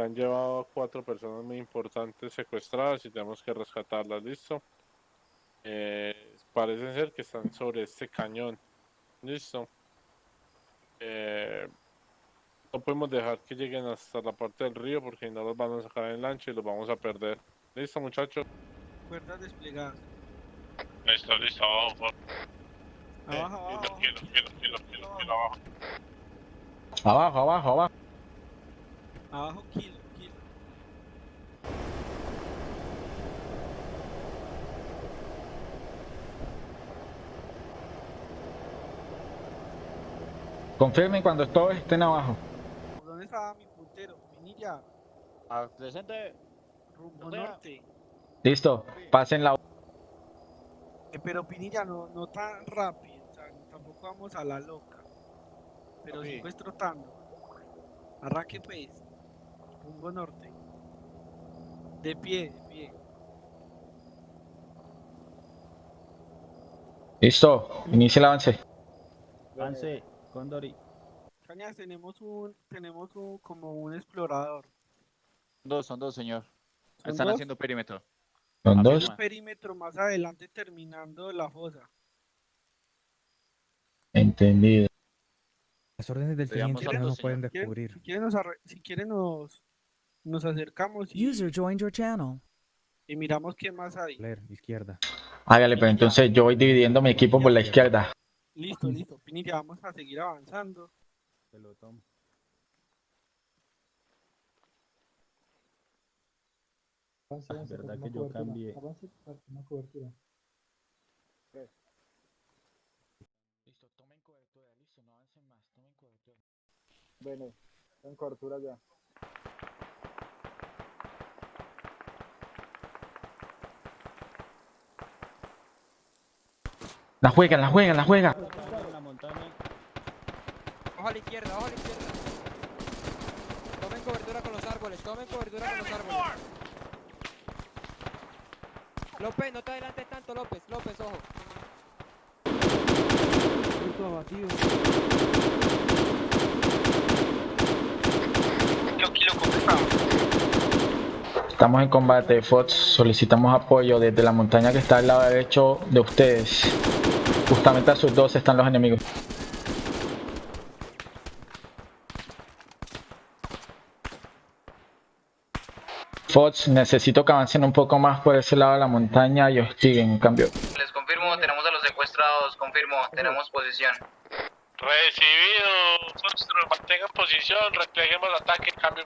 Acá han llevado a cuatro personas muy importantes secuestradas y tenemos que rescatarlas, ¿listo? Eh, parece ser que están sobre este cañón, ¿listo? Eh, no podemos dejar que lleguen hasta la parte del río porque no los van a sacar en lancha y los vamos a perder. ¿Listo, muchachos? Cuerdas desplegadas. Listo, listo, abajo, por Abajo, Kilo, abajo. kilo, kilo, kilo, kilo, kilo, abajo. Abajo, abajo, abajo. Abajo, kilo, kilo. Confirmen cuando todos estén abajo. ¿Por dónde estaba mi puntero? Pinilla, Al presente, rumbo norte. Listo, pasen la... Eh, pero Pinilla, no, no tan rápido. O sea, tampoco vamos a la loca. Pero sí Papi. pues trotando. Arranque pues. Rumbo norte. De pie, de pie. Listo, inicia el avance. Avance, Condori. Cañas, tenemos un, tenemos un, como un explorador. dos, son dos, señor. ¿Son Están dos? haciendo perímetro. Son dos. Un perímetro más adelante terminando la fosa. Entendido. Las órdenes del teniente no nos pueden descubrir. Si quieren si quieren nos, nos acercamos y, User joined your channel. y miramos qué más hay. Leer, izquierda. Hágale, pero entonces yo voy dividiendo mi equipo por la izquierda. Listo, listo. Pinilla, vamos a seguir avanzando. Pelotón. Verdad que yo cambié. Listo, tomen cobertura, listo, no avancen más, tomen cobertura. Bueno, en cobertura ya. La juegan, la juegan, la juegan. Ojo a la izquierda, ojo a la izquierda. Tomen cobertura con los árboles, tomen cobertura con los árboles. López, no te adelantes tanto, López, López, ojo. Kilo, kilo, completado. Estamos en combate, Fox. Solicitamos apoyo desde la montaña que está al lado derecho de ustedes. Justamente a sus dos están los enemigos. Fox, necesito que avancen un poco más por ese lado de la montaña y hostiguen, en cambio. Les confirmo, tenemos a los secuestrados, confirmo, tenemos posición. Recibido, Foxtrot, mantengan posición, repleguemos ataque, cambio.